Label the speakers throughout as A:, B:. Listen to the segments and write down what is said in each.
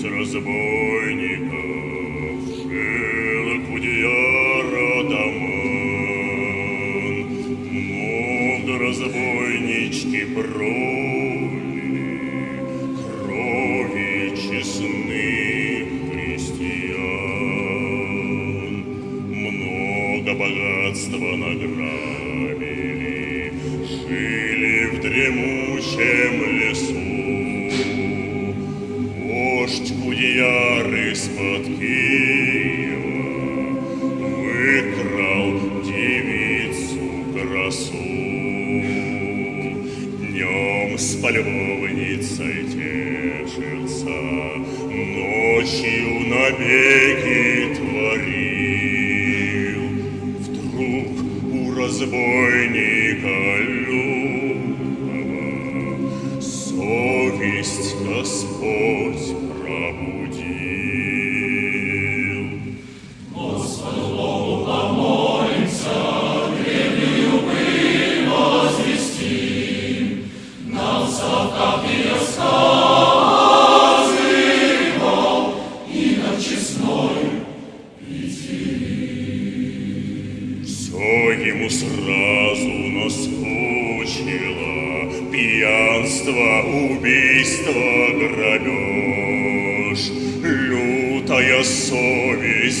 A: Тридцать разбойников жил Кудеяр Адаман. Много разбойнички проли крови честных христиан. Много богатства награбили, жили в дремучем лесу. Полюбовницей тешился, ночью набеги творил. Вдруг у разбойника Любова совесть Господь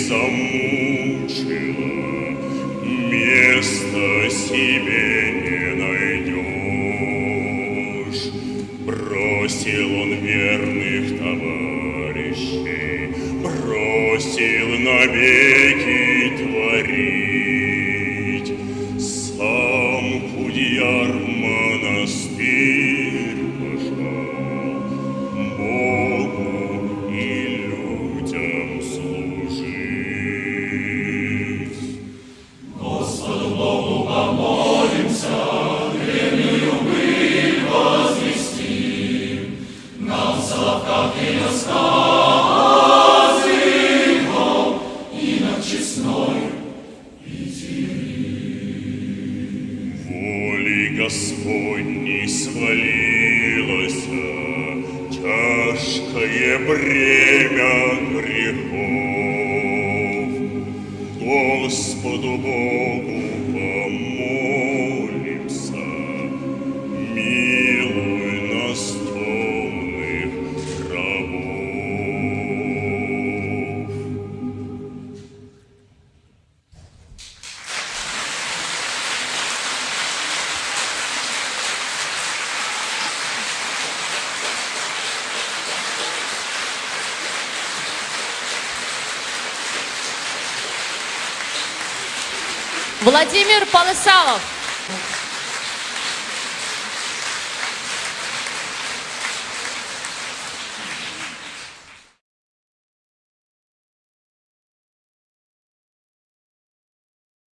A: замучила Места себе не найдешь Бросил навеки творить. Сам Кудьяр монастырь Воли Господней свалилось тяжкое бремя грехов. Господу Богу
B: Владимир Полысалов.